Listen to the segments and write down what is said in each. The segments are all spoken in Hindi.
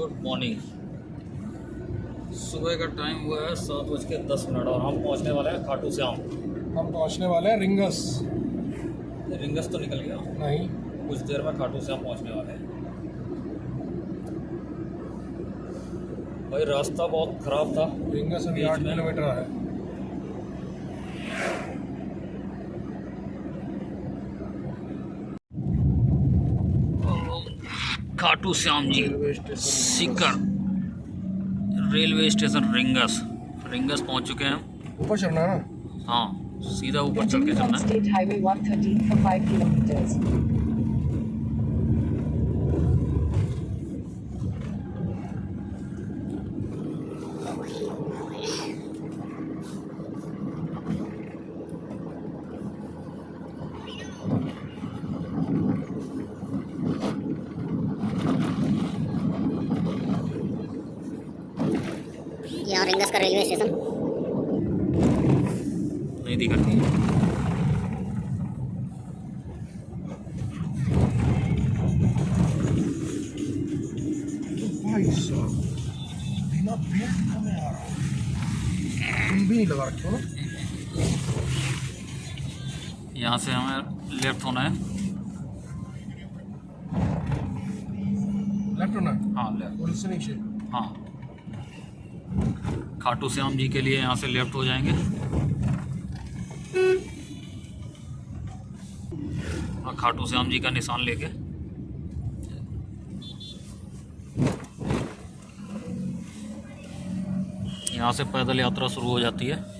Good morning. सुबह का टाइम हुआ है सात बज के दस मिनट और हम पहुँचने वाले हैं खाटू श्याम हम पहुँचने वाले हैं रिंगस। रिंगस तो निकल गया। नहीं। कुछ देर में खाटू श्याम पहुँचने वाले हैं। भाई रास्ता बहुत ख़राब था। रिंगस अभी आठ किलोमीटर है। Khatu Shyam ji. Sikar. Railway station Ringas. Rings पहुँच चुके हैं। ऊपर चलना है ना? हाँ सीधा ऊपर चल के चलना है। चलना रिंगस का रेलवे स्टेशन नहीं दिखाती है। बिना बेल्ट का मैं आ रहा हूँ। तुम भी नहीं लगा रखे हो ना? यहाँ से हमें लेफ़्ट होना है। लेफ़्ट होना है? हाँ लेफ़्ट और इससे नीचे हाँ। खाटू श्याम जी के लिए यहाँ से लेफ़्ट हो जाएँगे। और खाटू श्याम जी का निशान लेके। यहाँ से पैदल यात्रा शुरू हो जाती है।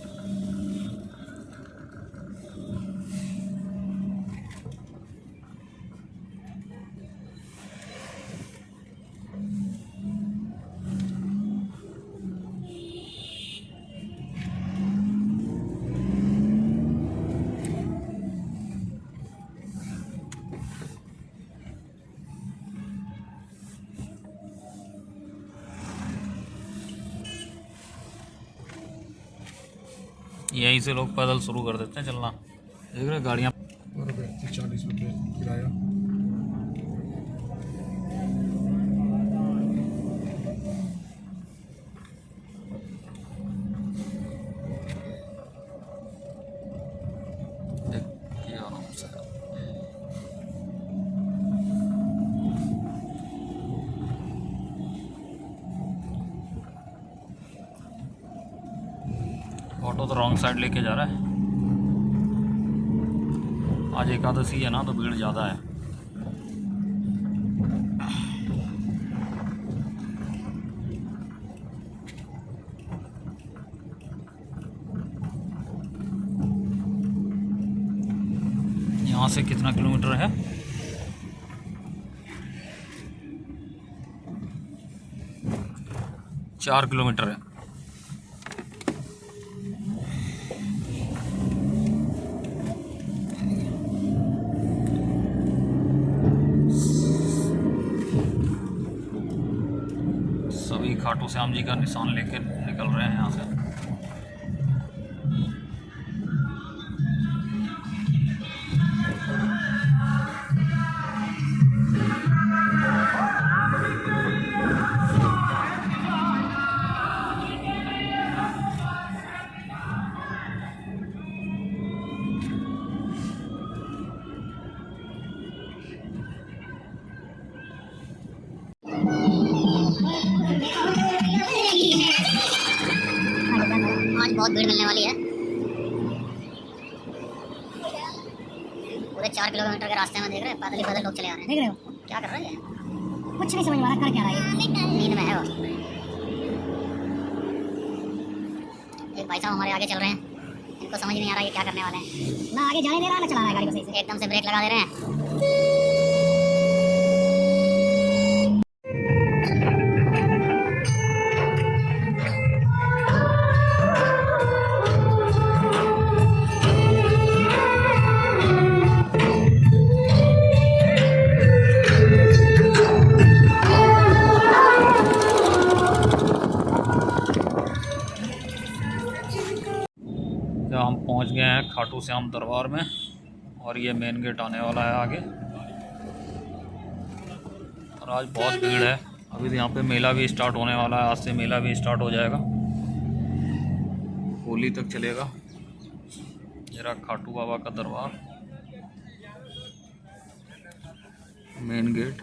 यहीं से लोग पैदल शुरू कर देते हैं चलना। देख रहे गाड़ियाँ। चालीस रुपये किराया। ऑटो तो रॉन्ग साइड लेके जा रहा है। आज एकादशी है ना तो भीड़ ज़्यादा है। यहाँ से कितना किलोमीटर है? चार किलोमीटर है। खाटू श्याम जी का निशान लेकर निकल रहे हैं यहाँ से। बहुत भीड़ मिलने वाली है। पूरे चार किलोमीटर के रास्ते में देख रहे हैं पैदल ही पैदल लोग चले आ रहे हैं। देख रहे हो? क्या कर रहे हैं? कुछ नहीं समझ में आ रहा कर क्या रहा है? नींद में है वो। एक भाई साहब हमारे आगे चल रहे हैं। इनको समझ नहीं आ रहा है क्या करने वाले हैं। ना आगे जाने दे रहा है ना चला रहा है गाड़ी को सही से। एकदम से ब्रेक लगा दे रहे हैं। खाटू श्याम दरबार में, और ये मेन गेट आने वाला है आगे। और आज बहुत भीड़ है। अभी तो यहाँ पे मेला भी स्टार्ट होने वाला है। आज से मेला भी स्टार्ट हो जाएगा। होली तक चलेगा। जरा खाटू बाबा का दरबार। मेन गेट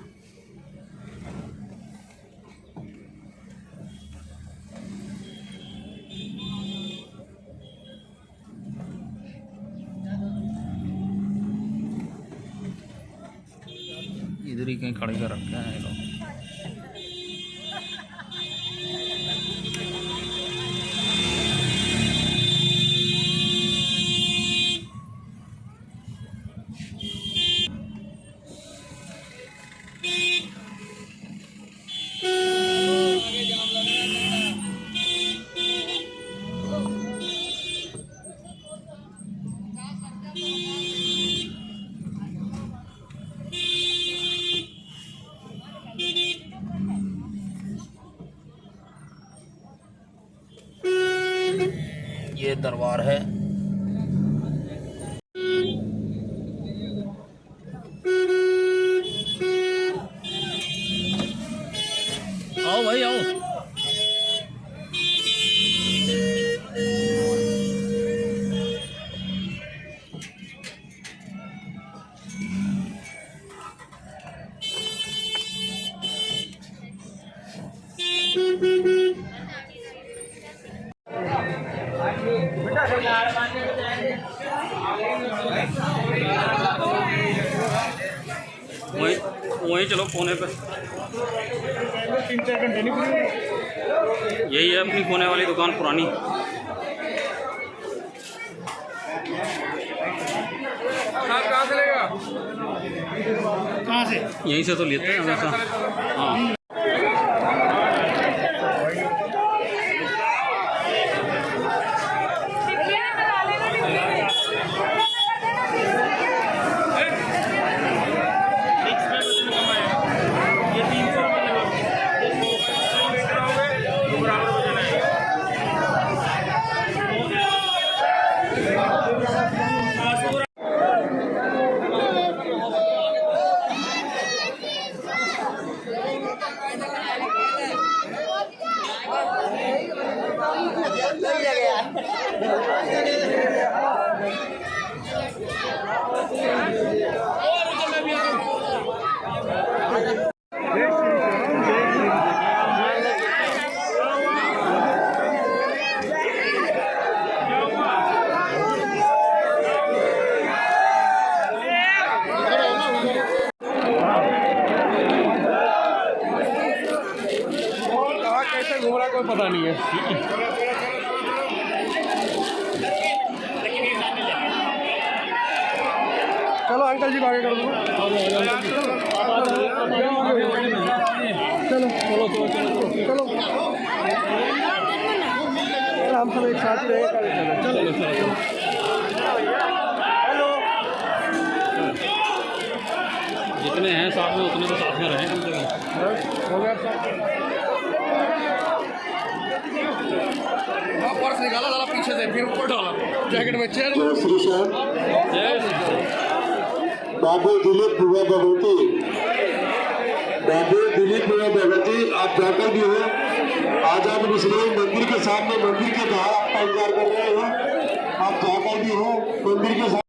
कहीं खड़े कर रखे हैं ये लोग। दरबार है। आओ भाई आओ। वहीं चलो कोने पे। तीन चार घंटे नहीं यही है अपनी कोने वाली दुकान पुरानी। कहाँ से लेगा कहाँ से? यहीं से तो लेते हैं हमेशा। हाँ। कहाँ चलो अंकल जी आगे कर दो। चलो चलो। चलो चलो हम सब एक साथ ही रहेंगे चलो चलो हेलो जितने हैं साथ में उतने तो साथ में रहें। हो गया। पर्स निकाला जरा पीछे से फिर ऊपर डाला। जैकेट में चेयर जय श्री श्याम जय श्री राम। बाबू दिलीप पूरा भगवती। बाबू दिलीप पूरा भगवती आप जाकर भी हो। आज आप मुस्लिम मंदिर के सामने मंदिर के बाहर आपका इंतज़ार कर रहे हो। आप जाकर भी हो मंदिर के